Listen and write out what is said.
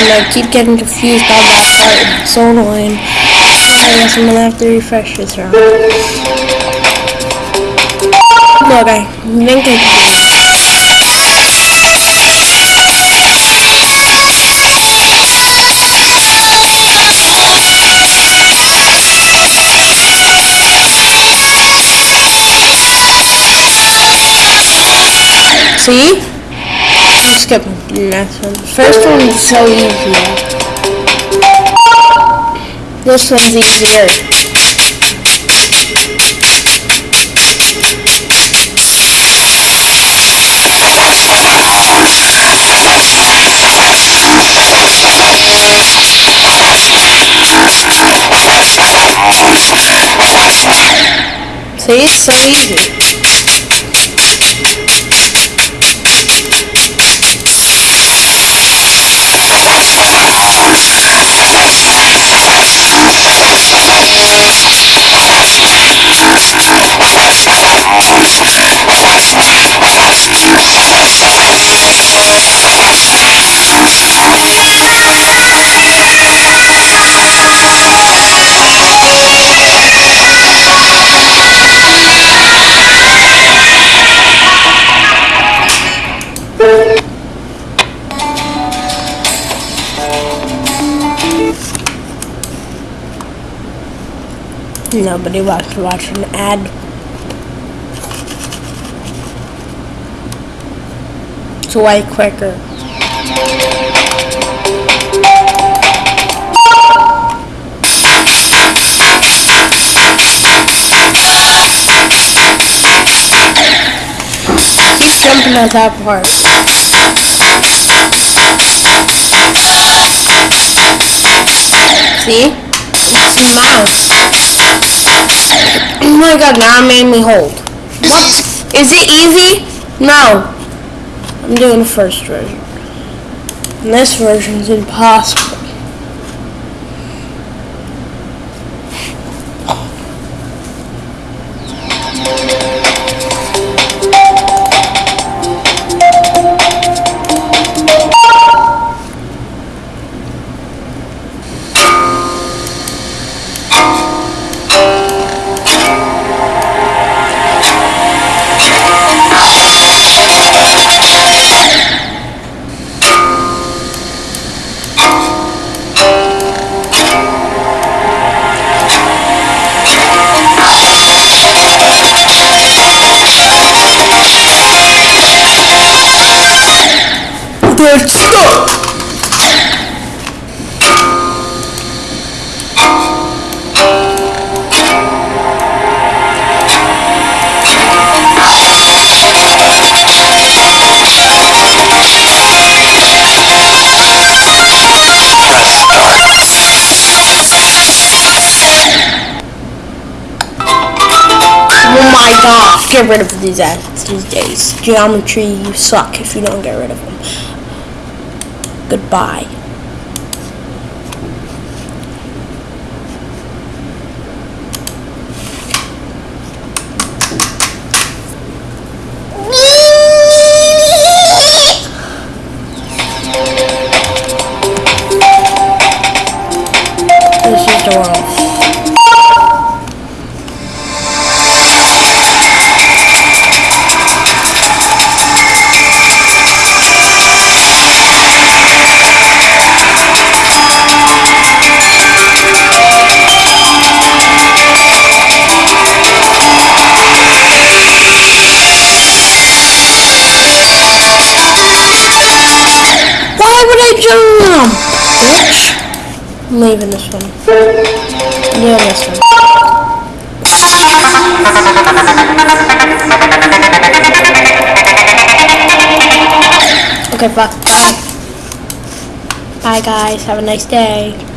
And I keep getting confused on that part. It's so annoying. I guess I'm gonna have to refresh this round. Look, I think. See? Skipping the next one. First one is so easy. This one's easier. See, it's so easy. Nobody wants to watch an ad. It's way quicker. Keep jumping at that part. See? It's a mouse. Oh my god, now it made me hold. What? Is it easy? No. I'm doing the first version. And this version's impossible. Oh my gosh, get rid of these ads these days. Geometry, you suck if you don't get rid of them. Goodbye. This is the world. Bitch. I'm leaving this one. Doing this one. Okay. Bye. Bye, guys. Have a nice day.